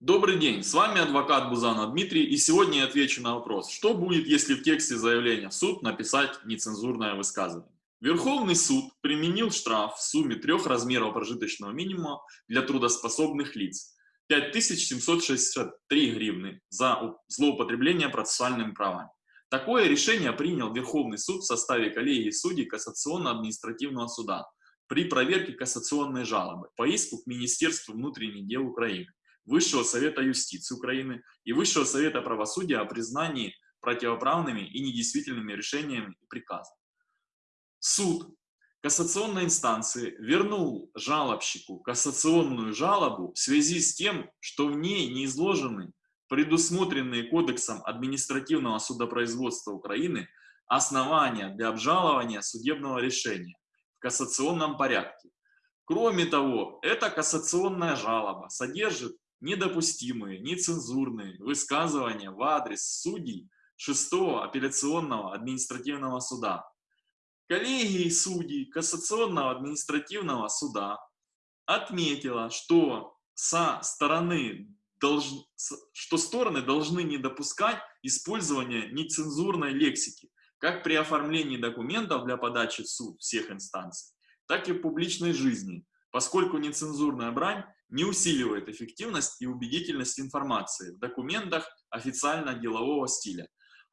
Добрый день, с вами адвокат Бузана Дмитрий, и сегодня я отвечу на вопрос, что будет, если в тексте заявления в суд написать нецензурное высказывание. Верховный суд применил штраф в сумме трех размеров прожиточного минимума для трудоспособных лиц 5763 гривны за злоупотребление процессуальными правами. Такое решение принял Верховный суд в составе коллегии судей Кассационно-административного суда при проверке кассационной жалобы по иску к Министерству внутренних дел Украины Высшего Совета юстиции Украины и Высшего Совета правосудия о признании противоправными и недействительными решениями и приказами. Суд кассационной инстанции вернул жалобщику кассационную жалобу в связи с тем, что в ней не изложены предусмотренные Кодексом административного судопроизводства Украины основания для обжалования судебного решения в кассационном порядке. Кроме того, эта кассационная жалоба содержит недопустимые, нецензурные высказывания в адрес судей 6 апелляционного административного суда, коллегии судей Кассационного административного суда отметила, что со стороны долж... что стороны должны не допускать использования нецензурной лексики, как при оформлении документов для подачи в суд всех инстанций, так и в публичной жизни, поскольку нецензурная брань не усиливает эффективность и убедительность информации в документах официально-делового стиля,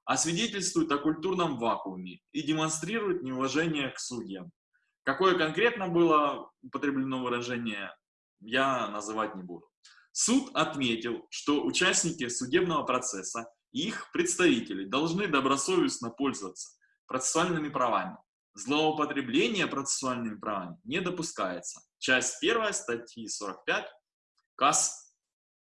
а свидетельствует о культурном вакууме и демонстрирует неуважение к судьям. Какое конкретно было употреблено выражение, я называть не буду. Суд отметил, что участники судебного процесса и их представители должны добросовестно пользоваться процессуальными правами, Злоупотребление процессуальными правами не допускается. Часть 1 статьи 45 КАС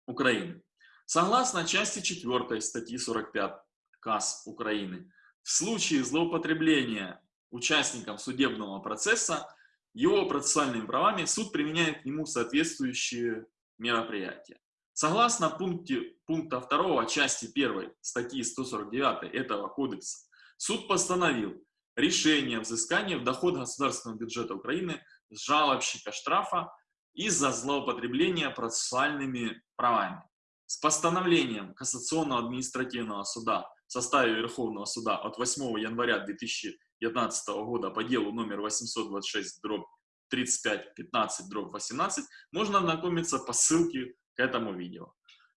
Украины. Согласно части 4 статьи 45 КАС Украины, в случае злоупотребления участником судебного процесса его процессуальными правами суд применяет к нему соответствующие мероприятия. Согласно пункте, пункта 2 части 1 статьи 149 этого кодекса, суд постановил решение взыскания в доход государственного бюджета Украины жалобщика штрафа из-за злоупотребления процессуальными правами. С постановлением Кассационного административного суда в составе Верховного суда от 8 января 2019 года по делу номер 826 дробь 35 15 дробь 18 можно ознакомиться по ссылке к этому видео.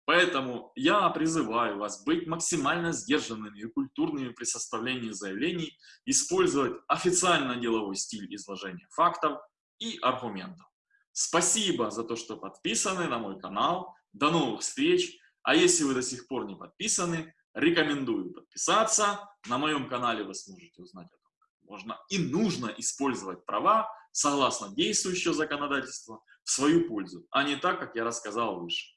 Поэтому я призываю вас быть максимально сдержанными и культурными при составлении заявлений, использовать официально-деловой стиль изложения фактов и аргументов. Спасибо за то, что подписаны на мой канал. До новых встреч! А если вы до сих пор не подписаны, рекомендую подписаться. На моем канале вы сможете узнать о том, как можно и нужно использовать права согласно действующего законодательства в свою пользу, а не так, как я рассказал выше.